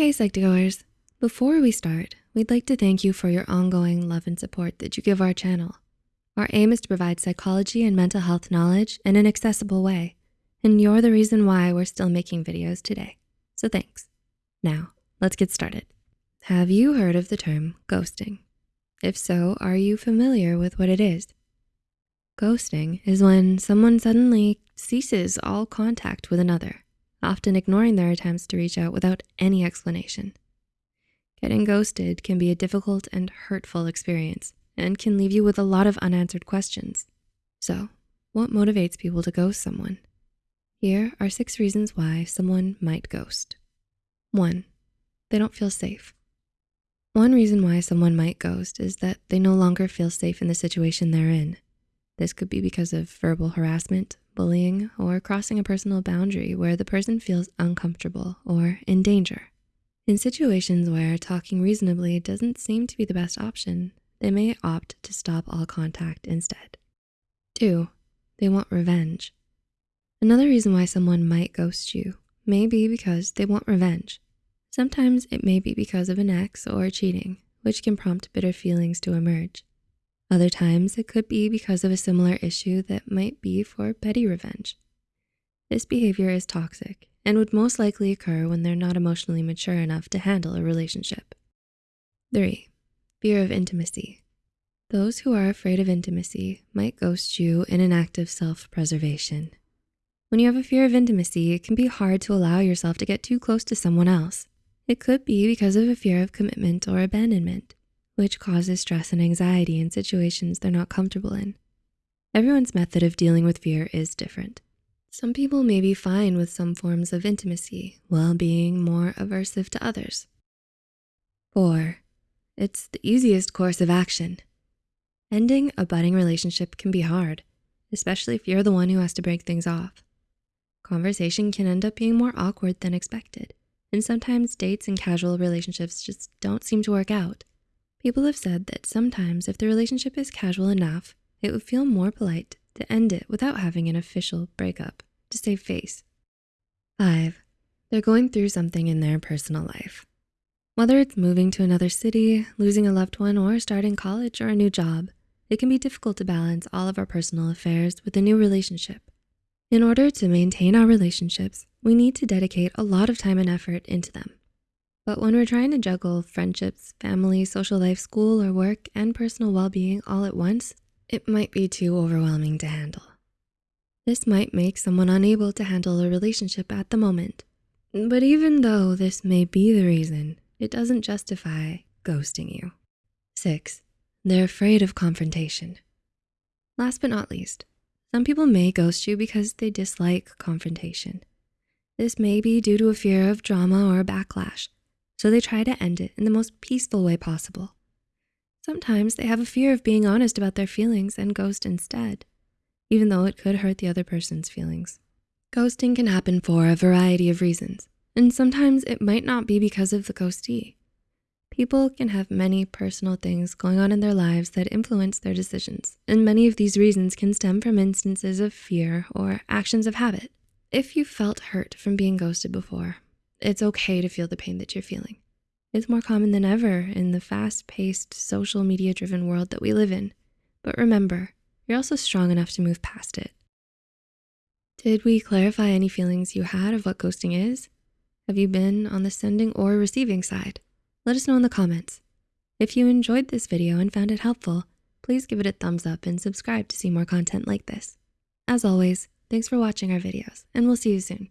Hey Psych2Goers, before we start, we'd like to thank you for your ongoing love and support that you give our channel. Our aim is to provide psychology and mental health knowledge in an accessible way, and you're the reason why we're still making videos today. So thanks. Now, let's get started. Have you heard of the term ghosting? If so, are you familiar with what it is? Ghosting is when someone suddenly ceases all contact with another, often ignoring their attempts to reach out without any explanation. Getting ghosted can be a difficult and hurtful experience and can leave you with a lot of unanswered questions. So what motivates people to ghost someone? Here are six reasons why someone might ghost. One, they don't feel safe. One reason why someone might ghost is that they no longer feel safe in the situation they're in. This could be because of verbal harassment, bullying, or crossing a personal boundary where the person feels uncomfortable or in danger. In situations where talking reasonably doesn't seem to be the best option, they may opt to stop all contact instead. Two, they want revenge. Another reason why someone might ghost you may be because they want revenge. Sometimes it may be because of an ex or cheating, which can prompt bitter feelings to emerge. Other times it could be because of a similar issue that might be for petty revenge. This behavior is toxic and would most likely occur when they're not emotionally mature enough to handle a relationship. Three, fear of intimacy. Those who are afraid of intimacy might ghost you in an act of self-preservation. When you have a fear of intimacy, it can be hard to allow yourself to get too close to someone else. It could be because of a fear of commitment or abandonment which causes stress and anxiety in situations they're not comfortable in. Everyone's method of dealing with fear is different. Some people may be fine with some forms of intimacy while being more aversive to others. Four, it's the easiest course of action. Ending a budding relationship can be hard, especially if you're the one who has to break things off. Conversation can end up being more awkward than expected, and sometimes dates and casual relationships just don't seem to work out. People have said that sometimes if the relationship is casual enough, it would feel more polite to end it without having an official breakup to save face. Five, they're going through something in their personal life. Whether it's moving to another city, losing a loved one, or starting college or a new job, it can be difficult to balance all of our personal affairs with a new relationship. In order to maintain our relationships, we need to dedicate a lot of time and effort into them. But when we're trying to juggle friendships, family, social life, school, or work, and personal well-being all at once, it might be too overwhelming to handle. This might make someone unable to handle a relationship at the moment. But even though this may be the reason, it doesn't justify ghosting you. Six, they're afraid of confrontation. Last but not least, some people may ghost you because they dislike confrontation. This may be due to a fear of drama or backlash, so they try to end it in the most peaceful way possible. Sometimes they have a fear of being honest about their feelings and ghost instead, even though it could hurt the other person's feelings. Ghosting can happen for a variety of reasons, and sometimes it might not be because of the ghostee. People can have many personal things going on in their lives that influence their decisions, and many of these reasons can stem from instances of fear or actions of habit. If you felt hurt from being ghosted before, it's okay to feel the pain that you're feeling. It's more common than ever in the fast-paced, social media-driven world that we live in. But remember, you're also strong enough to move past it. Did we clarify any feelings you had of what ghosting is? Have you been on the sending or receiving side? Let us know in the comments. If you enjoyed this video and found it helpful, please give it a thumbs up and subscribe to see more content like this. As always, thanks for watching our videos and we'll see you soon.